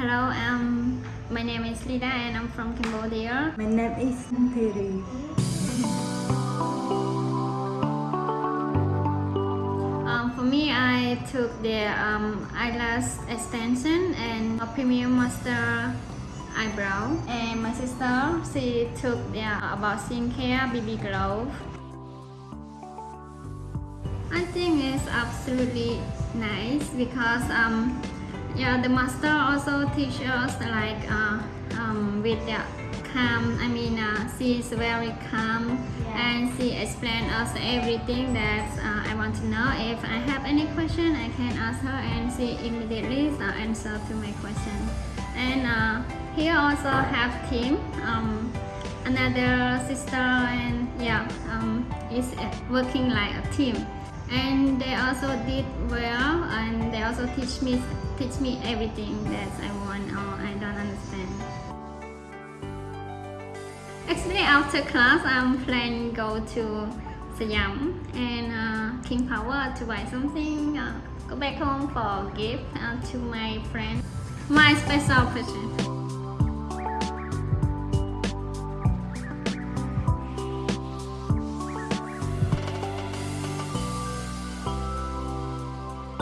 Hello, um, my name is Lida and I'm from Cambodia. My name is Thierry. Um, for me, I took the um, eyelash extension and a premium master eyebrow. And my sister, she took the uh, about skincare BB glow. I think it's absolutely nice because um, yeah, the master also teach us like uh, um, with the calm. I mean, uh, she is very calm Yeah. and she explain us everything that uh, I want to know. If I have any question, I can ask her and she immediately uh, answer to my question. And uh, here also have team. Um, another sister and yeah um, is working like a team and they also did well and also teach me teach me everything that I want or I don't understand. Actually after class I'm planning go to Siam and uh, King Power to buy something uh, go back home for gift uh, to my friend my special present